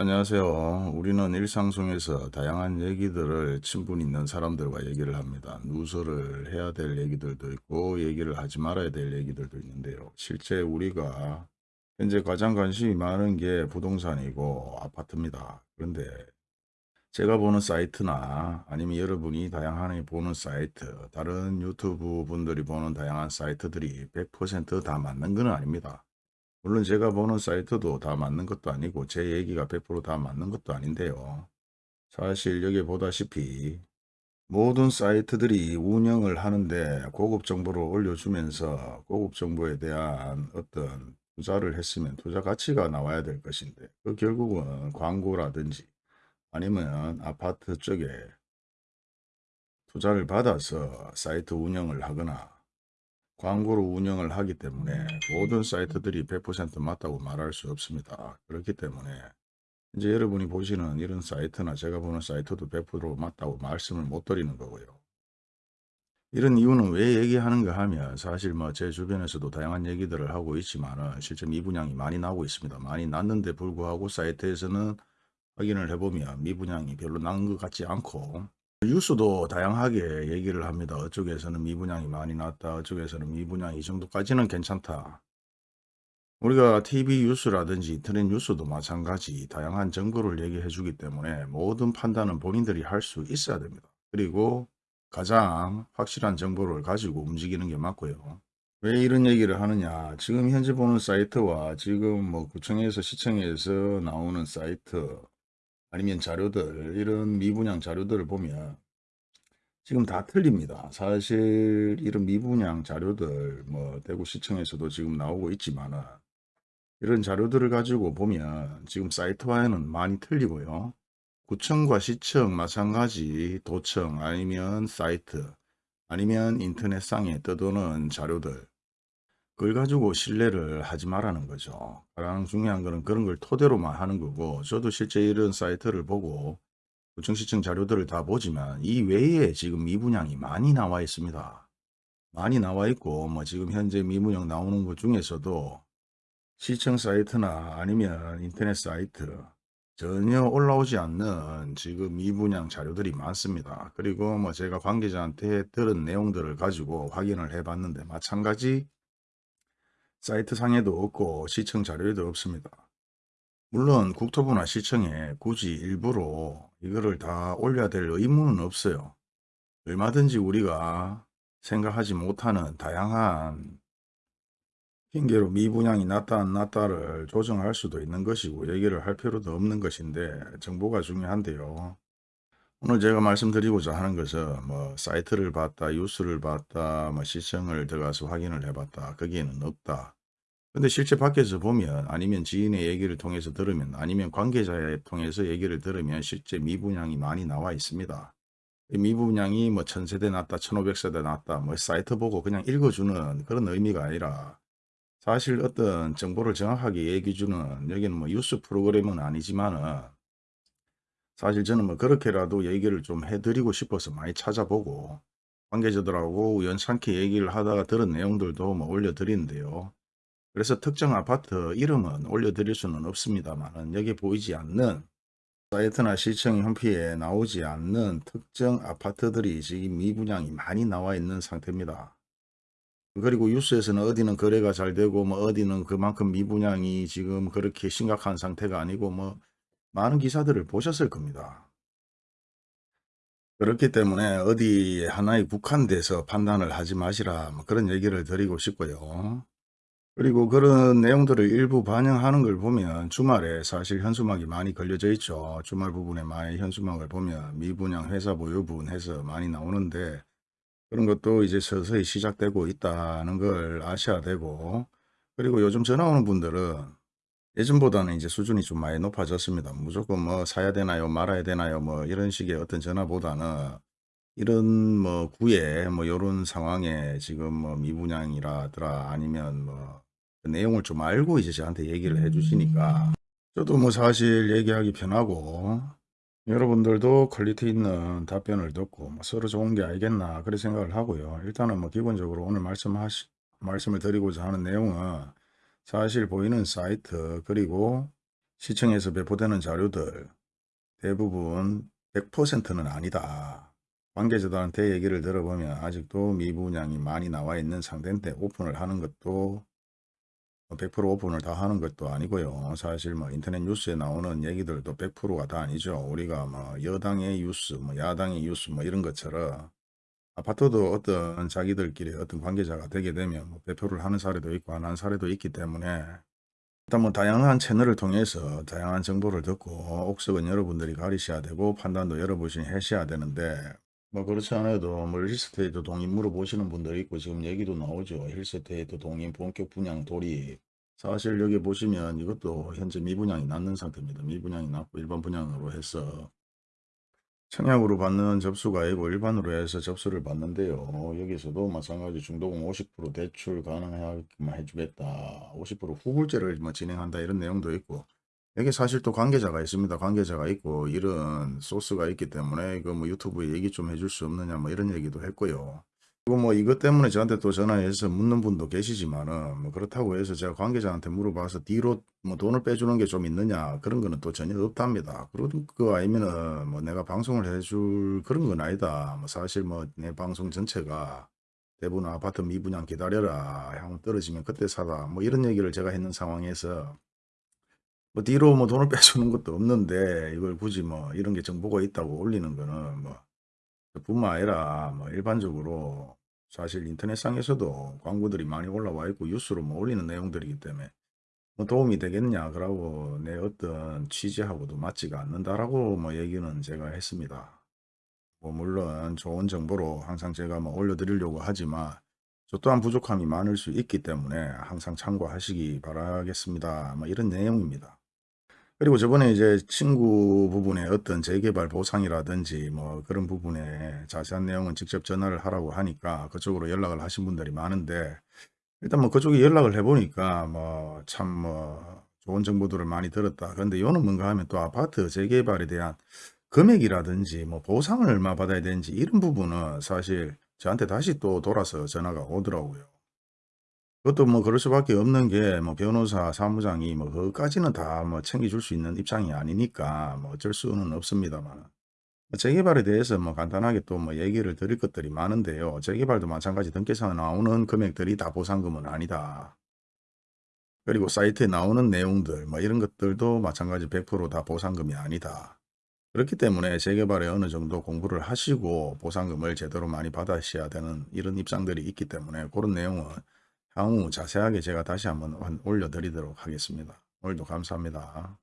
안녕하세요. 우리는 일상 속에서 다양한 얘기들을 친분 있는 사람들과 얘기를 합니다. 누설을 해야 될 얘기들도 있고 얘기를 하지 말아야 될 얘기들도 있는데요. 실제 우리가 현재 가장 관심이 많은 게 부동산이고 아파트입니다. 그런데 제가 보는 사이트나 아니면 여러분이 다양하게 보는 사이트, 다른 유튜브 분들이 보는 다양한 사이트들이 100%다 맞는 건 아닙니다. 물론 제가 보는 사이트도 다 맞는 것도 아니고 제 얘기가 100%다 맞는 것도 아닌데요. 사실 여기 보다시피 모든 사이트들이 운영을 하는데 고급 정보를 올려주면서 고급 정보에 대한 어떤 투자를 했으면 투자 가치가 나와야 될 것인데 그 결국은 광고라든지 아니면 아파트 쪽에 투자를 받아서 사이트 운영을 하거나 광고로 운영을 하기 때문에 모든 사이트들이 100% 맞다고 말할 수 없습니다. 그렇기 때문에 이제 여러분이 보시는 이런 사이트나 제가 보는 사이트도 100% 맞다고 말씀을 못 드리는 거고요. 이런 이유는 왜 얘기하는가 하면 사실 뭐 제 주변에서도 다양한 얘기들을 하고 있지만 실제 미분양이 많이 나오고 있습니다. 많이 났는데 불구하고 사이트에서는 확인을 해보면 미분양이 별로 난 것 같지 않고 뉴스도 다양하게 얘기를 합니다. 어쪽에서는 미분양이 많이 났다. 어쪽에서는 미분양 이 정도까지는 괜찮다. 우리가 TV 뉴스라든지 인터넷 뉴스도 마찬가지 다양한 정보를 얘기해 주기 때문에 모든 판단은 본인들이 할 수 있어야 됩니다. 그리고 가장 확실한 정보를 가지고 움직이는 게 맞고요. 왜 이런 얘기를 하느냐 지금 현재 보는 사이트와 지금 뭐 구청에서 시청에서 나오는 사이트 아니면 자료들 이런 미분양 자료들을 보면 지금 다 틀립니다. 사실 이런 미분양 자료들 뭐 대구시청에서도 지금 나오고 있지만 이런 자료들을 가지고 보면 지금 사이트와는 많이 틀리고요. 구청과 시청 마찬가지 도청 아니면 사이트 아니면 인터넷상에 떠도는 자료들 그걸 가지고 신뢰를 하지 말라는 거죠. 가장 중요한 거는 그런 걸 토대로만 하는 거고 저도 실제 이런 사이트를 보고 구청시청 자료들을 다 보지만 이 외에 지금 미분양이 많이 나와 있습니다. 많이 나와 있고 뭐 지금 현재 미분양 나오는 것 중에서도 시청 사이트나 아니면 인터넷 사이트 전혀 올라오지 않는 지금 미분양 자료들이 많습니다. 그리고 뭐 제가 관계자한테 들은 내용들을 가지고 확인을 해 봤는데 마찬가지 사이트 상에도 없고 시청 자료에도 없습니다. 물론 국토부나 시청에 굳이 일부러 이거를 다 올려야 될 의무는 없어요. 얼마든지 우리가 생각하지 못하는 다양한 핑계로 미분양이 났다 안 났다를 조정할 수도 있는 것이고 얘기를 할 필요도 없는 것인데 정보가 중요한데요. 오늘 제가 말씀드리고자 하는 것은 뭐 사이트를 봤다, 뉴스를 봤다, 뭐 시청을 들어가서 확인을 해봤다. 거기에는 없다. 근데 실제 밖에서 보면 아니면 지인의 얘기를 통해서 들으면 아니면 관계자에 통해서 얘기를 들으면 실제 미분양이 많이 나와 있습니다. 미분양이 뭐 천세대 났다, 천오백 세대 났다, 뭐 사이트 보고 그냥 읽어주는 그런 의미가 아니라 사실 어떤 정보를 정확하게 얘기해 주는 여기는 뭐 뉴스 프로그램은 아니지만은 사실 저는 뭐 그렇게라도 얘기를 좀 해드리고 싶어서 많이 찾아보고 관계자들하고 연찮게 얘기를 하다가 들은 내용들도 뭐 올려드리는데요. 그래서 특정 아파트 이름은 올려드릴 수는 없습니다만 여기 보이지 않는 사이트나 시청 현피에 나오지 않는 특정 아파트들이 지금 미분양이 많이 나와 있는 상태입니다. 그리고 뉴스에서는 어디는 거래가 잘 되고 뭐 어디는 그만큼 미분양이 지금 그렇게 심각한 상태가 아니고 뭐 많은 기사들을 보셨을 겁니다. 그렇기 때문에 어디 하나에 국한돼서 판단을 하지 마시라 뭐 그런 얘기를 드리고 싶고요. 그리고 그런 내용들을 일부 반영하는 걸 보면 주말에 사실 현수막이 많이 걸려져 있죠. 주말 부분에 많이 현수막을 보면 미분양 회사 보유분 해서 많이 나오는데 그런 것도 이제 서서히 시작되고 있다는 걸 아셔야 되고 그리고 요즘 전화 오는 분들은 예전보다는 이제 수준이 좀 많이 높아졌습니다. 무조건 뭐 사야 되나요 말아야 되나요 뭐 이런 식의 어떤 전화보다는 이런 뭐 구애 뭐 요런 상황에 지금 뭐 미분양이라더라 아니면 뭐 그 내용을 좀 알고 이제 저한테 얘기를 해 주시니까 저도 뭐 사실 얘기하기 편하고 여러분들도 quality 있는 답변을 듣고 뭐 서로 좋은 게 아니겠나 그런 생각을 하고요. 일단은 뭐 기본적으로 오늘 말씀하시 말씀을 드리고자 하는 내용은 사실 보이는 사이트 그리고 시청에서 배포되는 자료들 대부분 100%는 아니다. 관계자들한테 얘기를 들어보면 아직도 미분양이 많이 나와 있는 상태인데 오픈을 하는 것도 100% 오픈을 다 하는 것도 아니고요. 사실 뭐 인터넷 뉴스에 나오는 얘기들도 100%가 다 아니죠. 우리가 뭐 여당의 뉴스, 뭐 야당의 뉴스 뭐 이런 것처럼 아파트도 어떤 자기들끼리 어떤 관계자가 되게 되면 뭐 배포를 하는 사례도 있고 안 하는 사례도 있기 때문에 일단 뭐 다양한 채널을 통해서 다양한 정보를 듣고 옥석은 여러분들이 가리셔야 되고 판단도 여러분이 하셔야 되는데 뭐 그렇지 않아도 뭐 힐스테이트 동인 물어보시는 분들이 있고 지금 얘기도 나오죠. 힐스테이트 동인 본격 분양 돌입 사실 여기 보시면 이것도 현재 미분양이 났는 상태입니다. 미분양이 났고 일반 분양으로 해서 청약으로 받는 접수가 아니고 일반으로 해서 접수를 받는데요. 여기서도 마찬가지 중도금 50% 대출 가능하게만 해주겠다. 50% 후불제를 뭐 진행한다 이런 내용도 있고 여기 사실 또 관계자가 있습니다. 관계자가 있고 이런 소스가 있기 때문에 이거 뭐 유튜브에 얘기 좀 해줄 수 없느냐 뭐 이런 얘기도 했고요. 그리고 뭐 이것 때문에 저한테 또 전화해서 묻는 분도 계시지만은 뭐 그렇다고 해서 제가 관계자한테 물어봐서 뒤로 뭐 돈을 빼주는 게 좀 있느냐 그런 거는 또 전혀 없답니다. 그런 거 아니면은 뭐 내가 방송을 해줄 그런 건 아니다. 뭐 사실 뭐 내 방송 전체가 대부분 아파트 미분양 기다려라. 향후 떨어지면 그때 사다. 뭐 이런 얘기를 제가 했는 상황에서 뭐 뒤로 뭐 돈을 빼주는 것도 없는데 이걸 굳이 뭐 이런 게 정보가 있다고 올리는 거는 뭐 뿐만 아니라 뭐 일반적으로 사실 인터넷상에서도 광고들이 많이 올라와 있고 뉴스로 뭐 올리는 내용들이기 때문에 뭐 도움이 되겠냐 그러고 내 어떤 취지하고도 맞지가 않는다라고 뭐 얘기는 제가 했습니다. 뭐 물론 좋은 정보로 항상 제가 뭐 올려드리려고 하지만 저 또한 부족함이 많을 수 있기 때문에 항상 참고하시기 바라겠습니다. 뭐 이런 내용입니다. 그리고 저번에 이제 친구 부분에 어떤 재개발 보상이라든지 뭐 그런 부분에 자세한 내용은 직접 전화를 하라고 하니까 그쪽으로 연락을 하신 분들이 많은데 일단 뭐 그쪽에 연락을 해 보니까 뭐 참뭐 좋은 정보들을 많이 들었다. 그런데 요는 뭔가 하면 또 아파트 재개발에 대한 금액이라든지 뭐 보상을 얼마 받아야 되는지 이런 부분은 사실 저한테 다시 또 돌아서 전화가 오더라고요. 그것도 뭐 그럴 수밖에 없는 게 뭐 변호사 사무장이 뭐 그것까지는 다 뭐 챙겨줄 수 있는 입장이 아니니까 뭐 어쩔 수는 없습니다만 뭐 재개발에 대해서 뭐 간단하게 또 뭐 얘기를 드릴 것들이 많은데요. 재개발도 마찬가지 등기사에 나오는 금액들이 다 보상금은 아니다. 그리고 사이트에 나오는 내용들 뭐 이런 것들도 마찬가지 100%다 보상금이 아니다. 그렇기 때문에 재개발에 어느 정도 공부를 하시고 보상금을 제대로 많이 받으셔야 되는 이런 입장들이 있기 때문에 그런 내용은 향후 자세하게 제가 다시 한번 올려드리도록 하겠습니다. 오늘도 감사합니다.